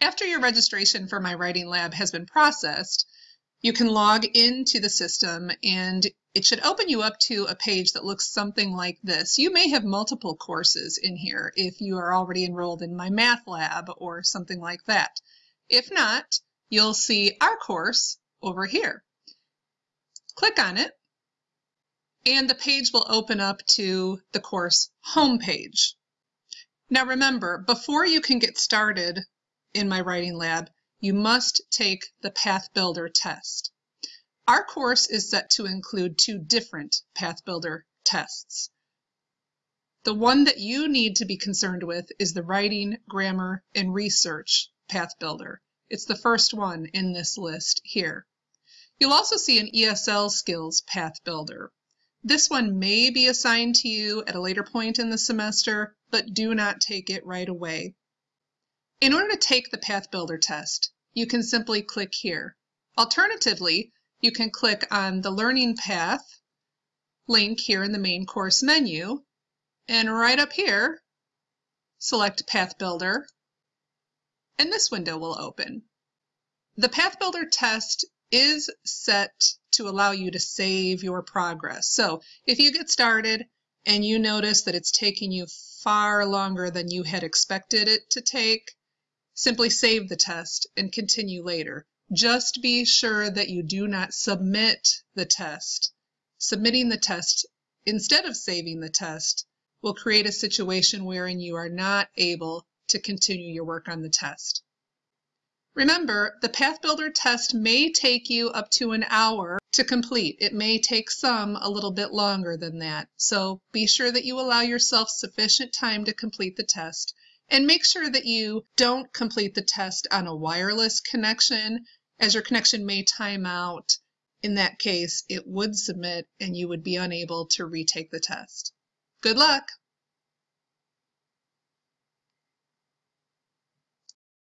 After your registration for My Writing Lab has been processed, you can log into the system and it should open you up to a page that looks something like this. You may have multiple courses in here if you are already enrolled in My Math Lab or something like that. If not, you'll see our course over here. Click on it and the page will open up to the course homepage. Now remember, before you can get started in my writing lab, you must take the Path Builder test. Our course is set to include two different Path Builder tests. The one that you need to be concerned with is the Writing, Grammar, and Research Path Builder. It's the first one in this list here. You'll also see an ESL Skills Path Builder. This one may be assigned to you at a later point in the semester, but do not take it right away. In order to take the Path Builder test, you can simply click here. Alternatively, you can click on the Learning Path link here in the main course menu, and right up here, select Path Builder, and this window will open. The Path Builder test is set to allow you to save your progress. So if you get started and you notice that it's taking you far longer than you had expected it to take, simply save the test and continue later. Just be sure that you do not submit the test. Submitting the test instead of saving the test will create a situation wherein you are not able to continue your work on the test. Remember, the Path Builder test may take you up to an hour to complete. It may take some a little bit longer than that. So be sure that you allow yourself sufficient time to complete the test and make sure that you don't complete the test on a wireless connection as your connection may time out. In that case, it would submit and you would be unable to retake the test. Good luck!